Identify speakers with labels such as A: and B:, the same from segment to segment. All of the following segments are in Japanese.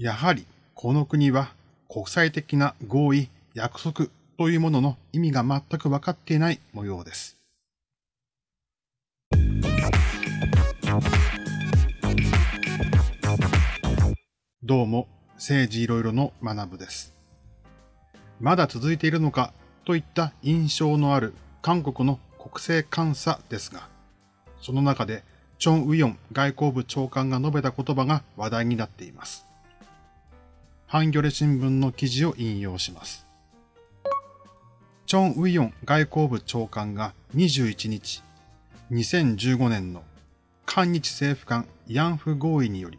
A: やはりこの国は国際的な合意、約束というものの意味が全く分かっていない模様です。どうも、政治いろいろの学部です。まだ続いているのかといった印象のある韓国の国政監査ですが、その中でチョン・ウヨン外交部長官が述べた言葉が話題になっています。ハンギョレ新聞の記事を引用します。チョン・ウィヨン外交部長官が21日、2015年の韓日政府間慰安婦合意により、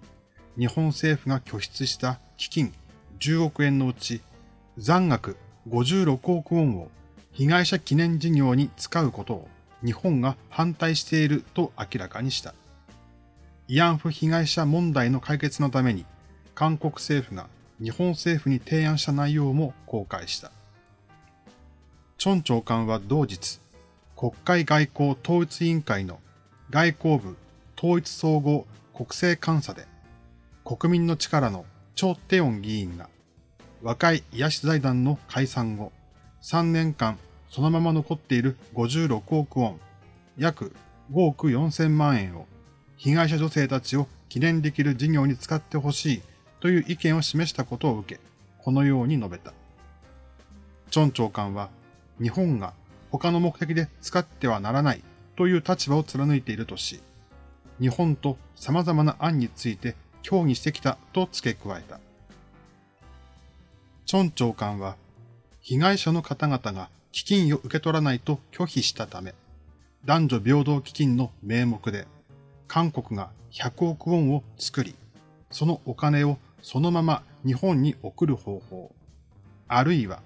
A: 日本政府が拠出した基金10億円のうち残額56億ウォンを被害者記念事業に使うことを日本が反対していると明らかにした。慰安婦被害者問題の解決のために韓国政府が日本政府に提案した内容も公開した。チョン長官は同日、国会外交統一委員会の外交部統一総合国政監査で、国民の力のチョ・テヨン議員が、若い癒し財団の解散後、3年間そのまま残っている56億ウォン、約5億4千万円を被害者女性たちを記念できる事業に使ってほしいという意見を示したことを受け、このように述べた。チョン長官は、日本が他の目的で使ってはならないという立場を貫いているとし、日本と様々な案について協議してきたと付け加えた。チョン長官は、被害者の方々が基金を受け取らないと拒否したため、男女平等基金の名目で、韓国が100億ウォンを作り、そのお金をそのまま日本に送る方法、あるいは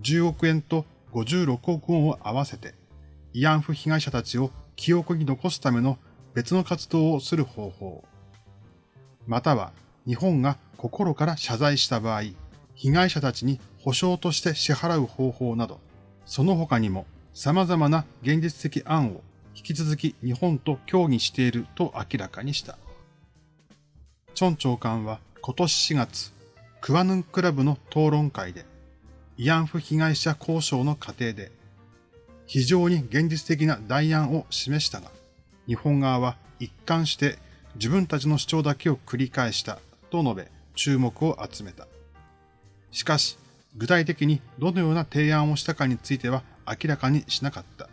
A: 10億円と56億ウォンを合わせて、慰安婦被害者たちを記憶に残すための別の活動をする方法、または日本が心から謝罪した場合、被害者たちに保証として支払う方法など、その他にも様々な現実的案を引き続き日本と協議していると明らかにした。チョン長官は今年4月、クワヌンクラブの討論会で、慰安婦被害者交渉の過程で、非常に現実的な代案を示したが、日本側は一貫して自分たちの主張だけを繰り返したと述べ、注目を集めた。しかし、具体的にどのような提案をしたかについては明らかにしなかった。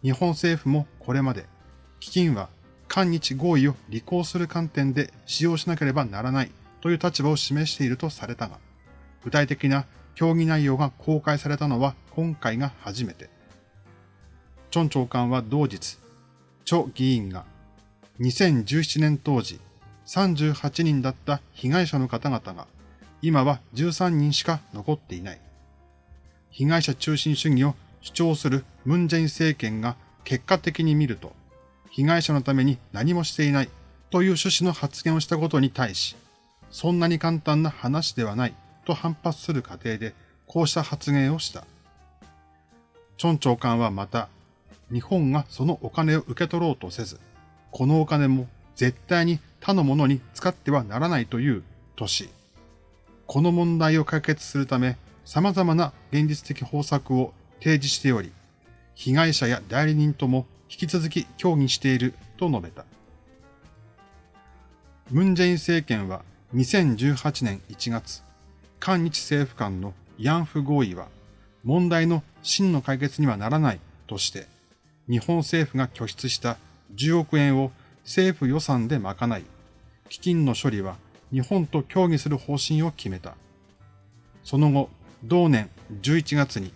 A: 日本政府もこれまで、基金は韓日合意を履行する観点で使用しなければならないという立場を示しているとされたが、具体的な協議内容が公開されたのは今回が初めて。チョン長官は同日、チョ議員が2017年当時38人だった被害者の方々が今は13人しか残っていない。被害者中心主義を主張するムンジェイン政権が結果的に見ると、被害者のために何もしていないという趣旨の発言をしたことに対し、そんなに簡単な話ではないと反発する過程でこうした発言をした。チョン長官はまた、日本がそのお金を受け取ろうとせず、このお金も絶対に他のものに使ってはならないというとし、この問題を解決するため様々な現実的方策を提示しており、被害者や代理人とも引き続き協議していると述べた。ムンジェイン政権は2018年1月、韓日政府間の慰安婦合意は問題の真の解決にはならないとして、日本政府が拠出した10億円を政府予算で賄い、基金の処理は日本と協議する方針を決めた。その後、同年11月に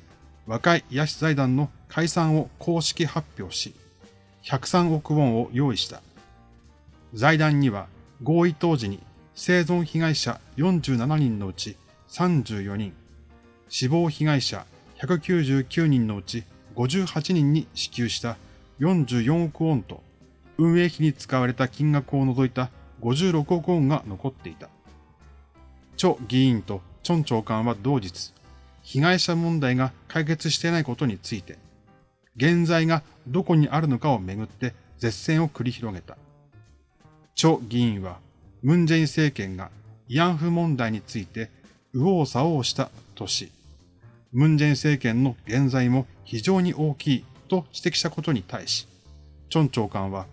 A: 若い癒し財団の解散を公式発表し、103億ウォンを用意した。財団には合意当時に生存被害者47人のうち34人、死亡被害者199人のうち58人に支給した44億ウォンと運営費に使われた金額を除いた56億ウォンが残っていた。チョ議員とチョン長官は同日、被害者問題が解決していないことについて、現在がどこにあるのかをめぐって絶戦を繰り広げた。チョ議員は、ムンジェイン政権が慰安婦問題について右往左往したとし、ムンジェイン政権の現在も非常に大きいと指摘したことに対し、チョン長官は、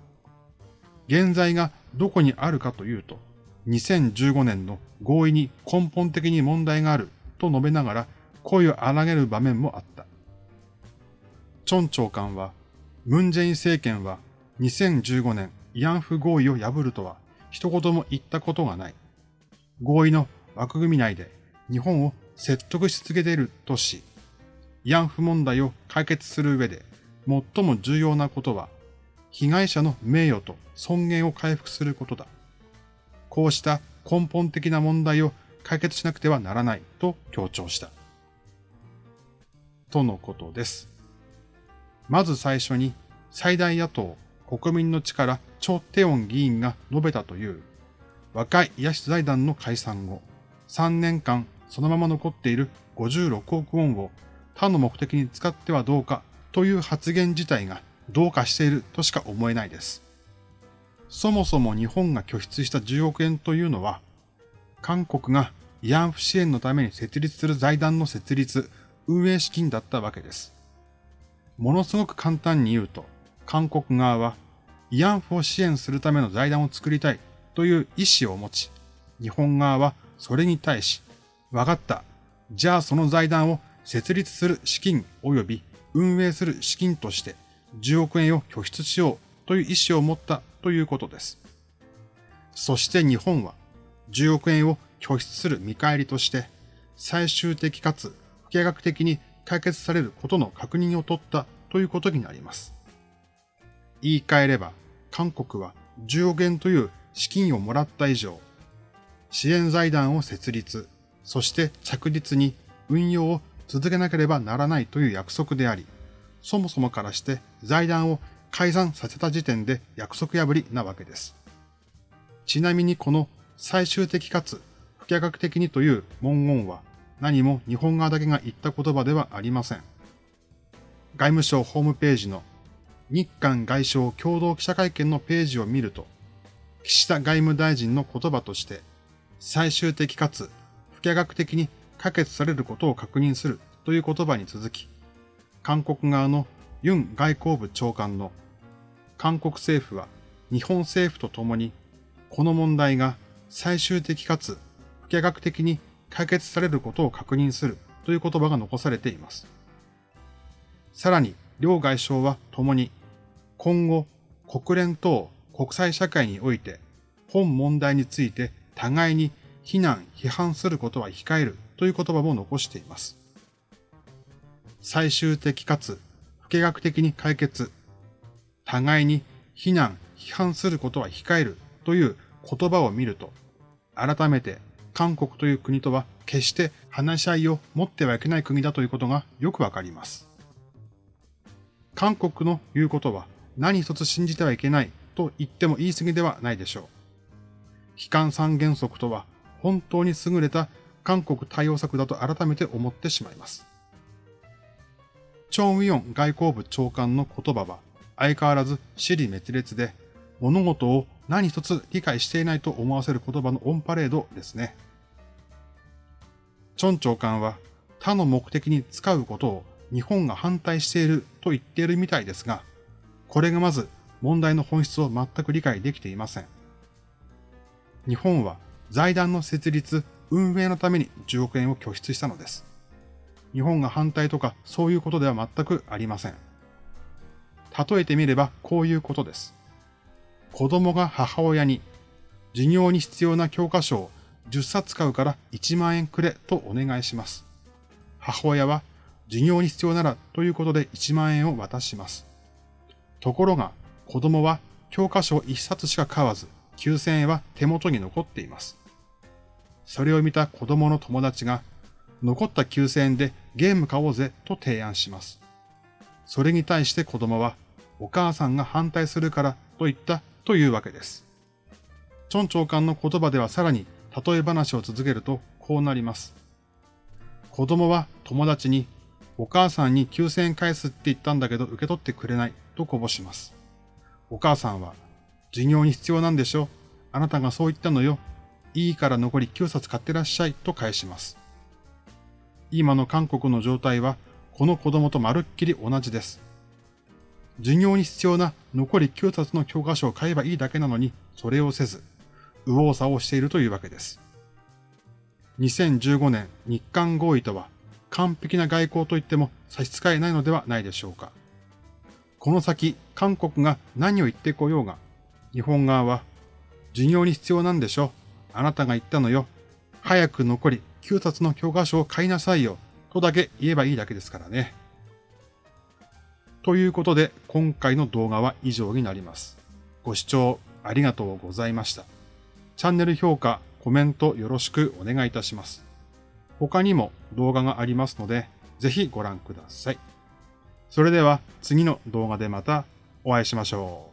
A: 現在がどこにあるかというと、2015年の合意に根本的に問題があると述べながら声を荒げる場面もあった。チョン長官は、ムンジェイン政権は2015年慰安婦合意を破るとは一言も言ったことがない。合意の枠組み内で日本を説得し続けているとし、慰安婦問題を解決する上で最も重要なことは、被害者の名誉と尊厳を回復することだ。こうした根本的な問題を解決しなくてはならないと強調した。とのことです。まず最初に最大野党国民の力チョ・テオン議員が述べたという若い癒し財団の解散後、3年間そのまま残っている56億ウォンを他の目的に使ってはどうかという発言自体がどうかしているとしか思えないです。そもそも日本が拠出した10億円というのは、韓国が慰安婦支援のために設立する財団の設立、運営資金だったわけです。ものすごく簡単に言うと、韓国側は慰安婦を支援するための財団を作りたいという意思を持ち、日本側はそれに対し、わかった。じゃあその財団を設立する資金及び運営する資金として10億円を拠出しようという意思を持ったということです。そして日本は10億円を拠出する見返りとして最終的かつ不計画的に解決されることの確認を取ったということになります。言い換えれば韓国は10億円という資金をもらった以上、支援財団を設立、そして着実に運用を続けなければならないという約束であり、そもそもからして財団を解散させた時点で約束破りなわけです。ちなみにこの最終的かつ不可逆的にという文言は何も日本側だけが言った言葉ではありません。外務省ホームページの日韓外相共同記者会見のページを見ると、岸田外務大臣の言葉として、最終的かつ不可逆的に可決されることを確認するという言葉に続き、韓国側のユン外交部長官の韓国政府は日本政府と共にこの問題が最終的かつ不可逆的に解決されることを確認するという言葉が残されています。さらに、両外相は共に今後国連等国際社会において本問題について互いに非難、批判することは控えるという言葉も残しています。最終的かつ不計画的に解決、互いに非難、批判することは控えるという言葉を見ると、改めて韓国という国とは決して話し合いを持ってはいけない国だということがよくわかります。韓国の言うことは何一つ信じてはいけないと言っても言い過ぎではないでしょう。悲観三原則とは本当に優れた韓国対応策だと改めて思ってしまいます。チョン・ウィヨン外交部長官の言葉は相変わらず死理滅裂で物事を何一つ理解していないと思わせる言葉のオンパレードですね。チョン長官は他の目的に使うことを日本が反対していると言っているみたいですが、これがまず問題の本質を全く理解できていません。日本は財団の設立、運営のために10億円を拠出したのです。日本が反対とかそういうことでは全くありません。例えてみればこういうことです。子供が母親に授業に必要な教科書を10冊買うから1万円くれとお願いします。母親は授業に必要ならということで1万円を渡します。ところが、子供は教科書を一冊しか買わず、9000円は手元に残っています。それを見た子供の友達が、残った9000円でゲーム買おうぜと提案します。それに対して子供は、お母さんが反対するからと言ったというわけです。チョン長官の言葉ではさらに例え話を続けるとこうなります。子供は友達にお母さんに9000円返すって言ったんだけど受け取ってくれないとこぼします。お母さんは、授業に必要なんでしょ？あなたがそう言ったのよ。いいから残り9冊買ってらっしゃいと返します。今の韓国の状態は、この子供とまるっきり同じです。授業に必要な残り9冊の教科書を買えばいいだけなのに、それをせず、右往左往しているというわけです。2015年日韓合意とは、完璧な外交といっても差し支えないのではないでしょうか。この先、韓国が何を言ってこようが、日本側は、授業に必要なんでしょあなたが言ったのよ。早く残り9冊の教科書を買いなさいよ。とだけ言えばいいだけですからね。ということで、今回の動画は以上になります。ご視聴ありがとうございました。チャンネル評価、コメントよろしくお願いいたします。他にも動画がありますので、ぜひご覧ください。それでは次の動画でまたお会いしましょう。